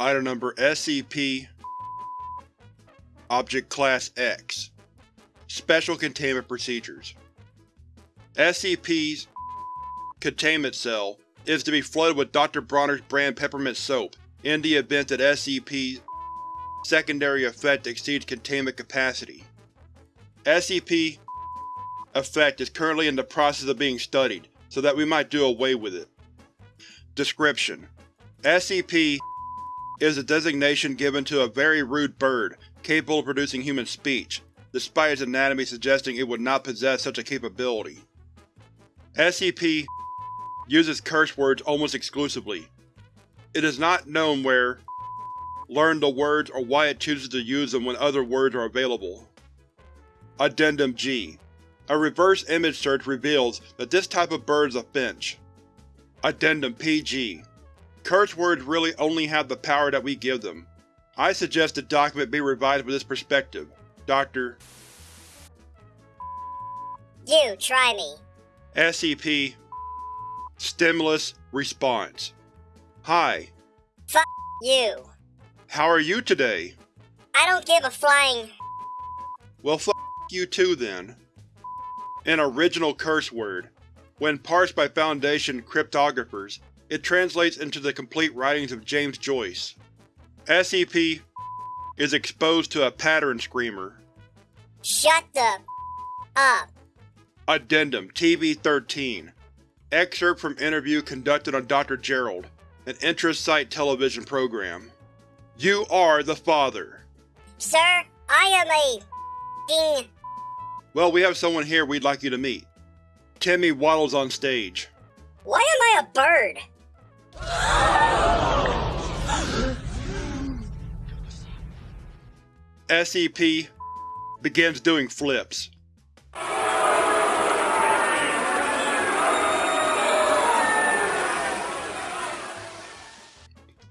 Item Number SCP Object Class X Special Containment Procedures SCP's containment cell is to be flooded with Dr. Bronner's brand peppermint soap in the event that SCP's secondary effect exceeds containment capacity. SCP effect is currently in the process of being studied, so that we might do away with it. Description: SCP is a designation given to a very rude bird capable of producing human speech, despite its anatomy suggesting it would not possess such a capability. SCP uses curse words almost exclusively. It is not known where, learned the words, or why it chooses to use them when other words are available. Addendum G A reverse image search reveals that this type of bird is a finch. Addendum PG Curse words really only have the power that we give them. I suggest the document be revised with this perspective. Dr. You try me. SCP Stimulus Response Hi, You. how are you today? I don't give a flying. Well f you too then. An original curse word. When parsed by Foundation cryptographers, it translates into the complete writings of James Joyce. SCP is exposed to a pattern screamer. Shut the up. Addendum TV-13 Excerpt from interview conducted on Dr. Gerald, an interest-site television program. You are the father. Sir, I am a ding. Well, we have someone here we'd like you to meet. Timmy waddles on stage. Why am I a bird? SCP begins doing flips.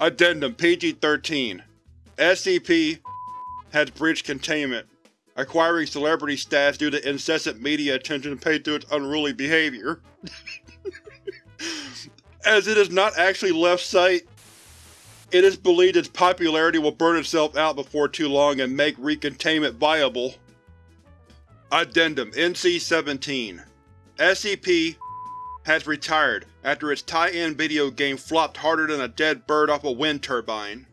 Addendum PG-13 SCP has breached containment, acquiring celebrity status due to incessant media attention paid to its unruly behavior. As it has not actually left site, it is believed its popularity will burn itself out before too long and make recontainment viable. Addendum NC-17 SCP has retired after its tie-in video game flopped harder than a dead bird off a wind turbine.